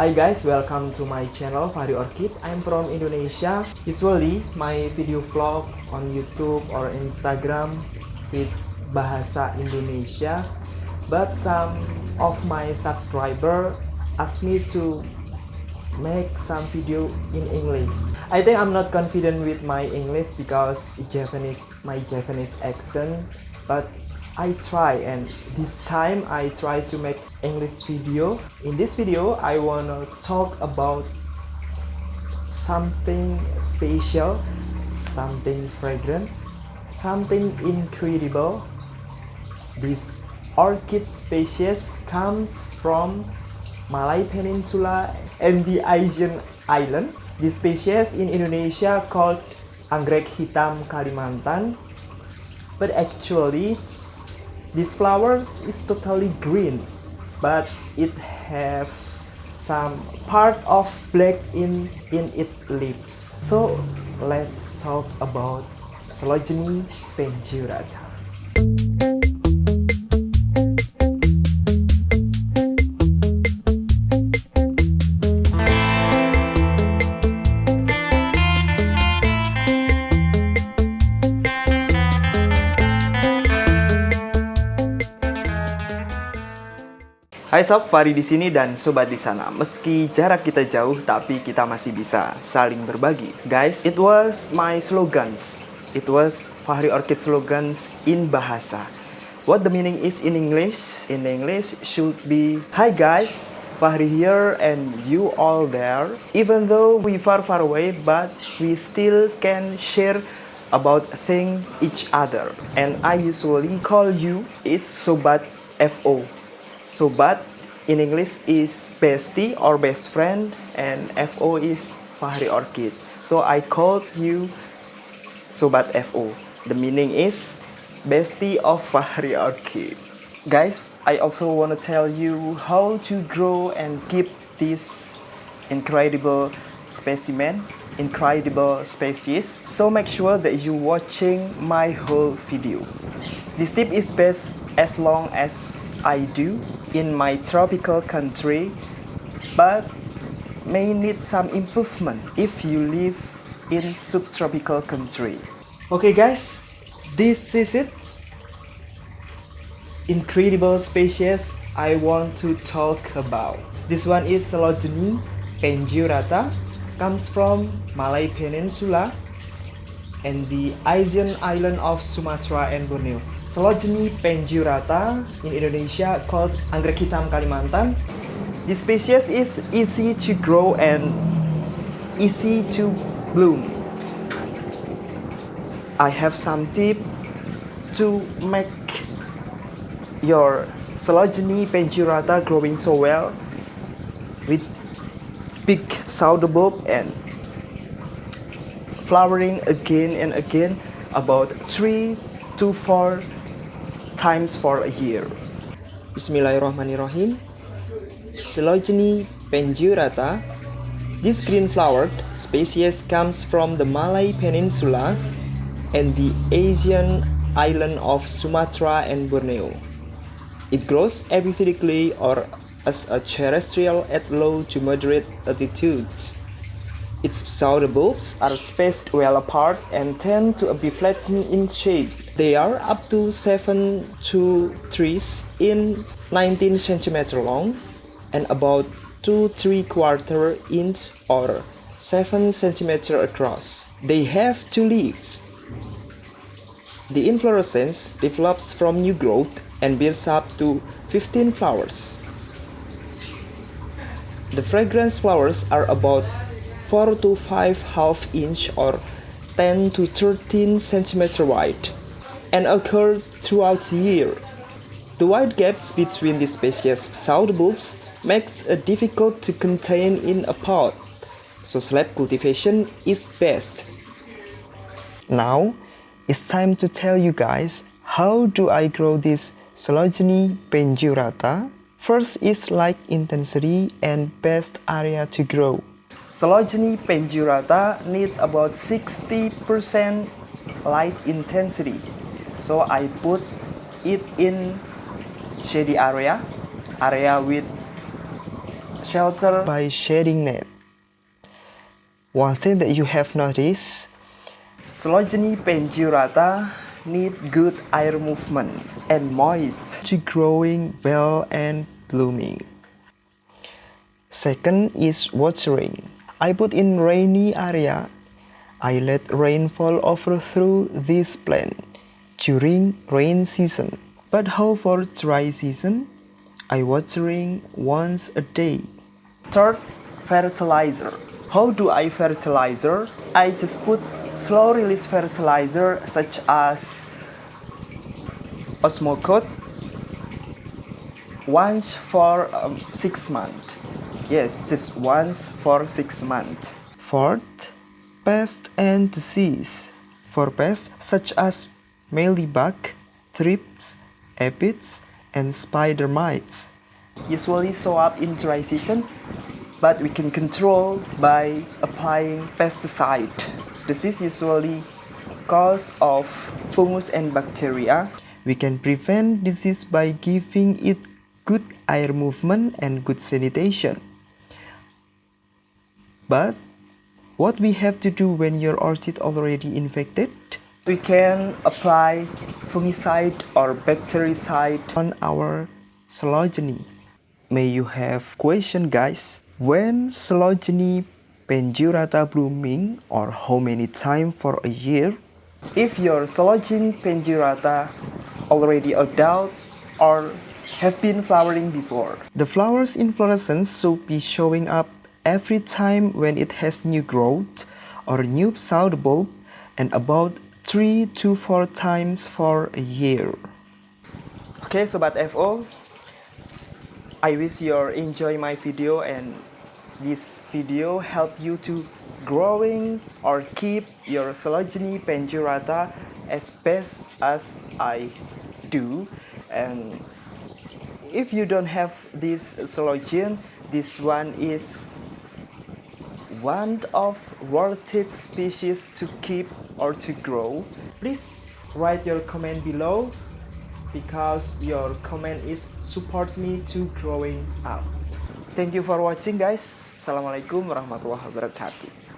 Hi guys, welcome to my channel Fahri Orchid. I'm from Indonesia. Usually, my video vlog on YouTube or Instagram with bahasa Indonesia. But some of my subscriber asked me to make some video in English. I think I'm not confident with my English because Javanese, my Javanese accent. But I try and this time I try to make English video. In this video I wanna talk about something special, something fragrance, something incredible. This orchid species comes from Malay Peninsula and the Asian island. This species in Indonesia called anggrek hitam Kalimantan but actually this flowers is totally green but it have some part of black in in its leaves so let's talk about Coelogyne pandurata Hai sob, Fari di sini dan sobat di sana. Meski jarak kita jauh, tapi kita masih bisa saling berbagi. Guys, it was my slogans. It was Fahri Orchid slogans in bahasa. What the meaning is in English? In English should be Hi guys, Fahri here and you all there. Even though we far far away, but we still can share about thing each other. And I usually call you is Sobat FO. Sobat in English is bestie or best friend and FO is Fahri Orchid. So I called you Sobat FO. The meaning is bestie of Fahri Orchid. Guys, I also want to tell you how to grow and keep this incredible specimen, incredible species. So make sure that you watching my whole video. This tip is best as long as I do in my tropical country, but may need some improvement if you live in subtropical country. Okay guys, this is it. Incredible species I want to talk about. This one is Coelogyne pandurata, comes from Malay Peninsula and the Asian island of Sumatra and Borneo. Coleogyne pendurata in Indonesia called anggrek hitam Kalimantan. This species is easy to grow and easy to bloom. I have some tip to make your Coleogyne pendurata growing so well with big bulb and flowering again and again about 3 to 4 times for a year. Bismillahirrahmanirrahim. Coelogyne pandurata. This green-flowered species comes from the Malay Peninsula and the Asian island of Sumatra and Borneo. It grows epiphytically or as a terrestrial at low to moderate altitudes. Its pseudobulbs are spaced well apart and tend to be flattened in shape. They are up to 7 to 3 in 19 cm long and about 2 3 quarter inch or 7 cm across. They have two leaves. The inflorescence develops from new growth and builds up to 15 flowers. The fragrance flowers are about 4 to 5 half inch or 10 to 13 centimeter wide and occur throughout the year. The wide gaps between the species pseudobulbs makes it difficult to contain in a pot, so slab cultivation is best. Now, it's time to tell you guys how do I grow this Coelogyne pandurata. First is light intensity and best area to grow. Coelogyne pandurata need about 60% light intensity. So I put it in shady area, area with shelter by shading net. One thing that you have noticed, Coelogyne pandurata need good air movement and moist to growing well and blooming. Second is watering. I put in rainy area. I let rainfall over through this plant during rain season. But how for dry season? I watering once a day. Third, fertilizer. How do I fertilizer? I just put slow release fertilizer such as Osmocote once for um, six months. Yes, just once for six months. Fourth, pest and disease. For pests such as mealybug, thrips, aphids, and spider mites. Usually show up in dry season, but we can control by applying pesticide. This is usually cause of fungus and bacteria. We can prevent disease by giving it good air movement and good sanitation. But what we have to do when your orchid already infected? We can apply fungicide or bactericide on our coelogyne. May you have question guys? When coelogyne pandurata blooming or how many time for a year? If your coelogyne pandurata already adult or have been flowering before. The flowers inflorescence should be showing up every time when it has new growth or new pseudo bulb and about 3 to 4 times for a year. Okay so Sobat FO, I wish you enjoy my video and this video help you to growing or keep your coelogyne pandurata as best as I do and if you don't have this coelogyne this one is one of worth species to keep or to grow please write your comment below because your comment is support me to growing up. Thank you for watching guys. Assalamualaikum warahmatullahi wabarakatuh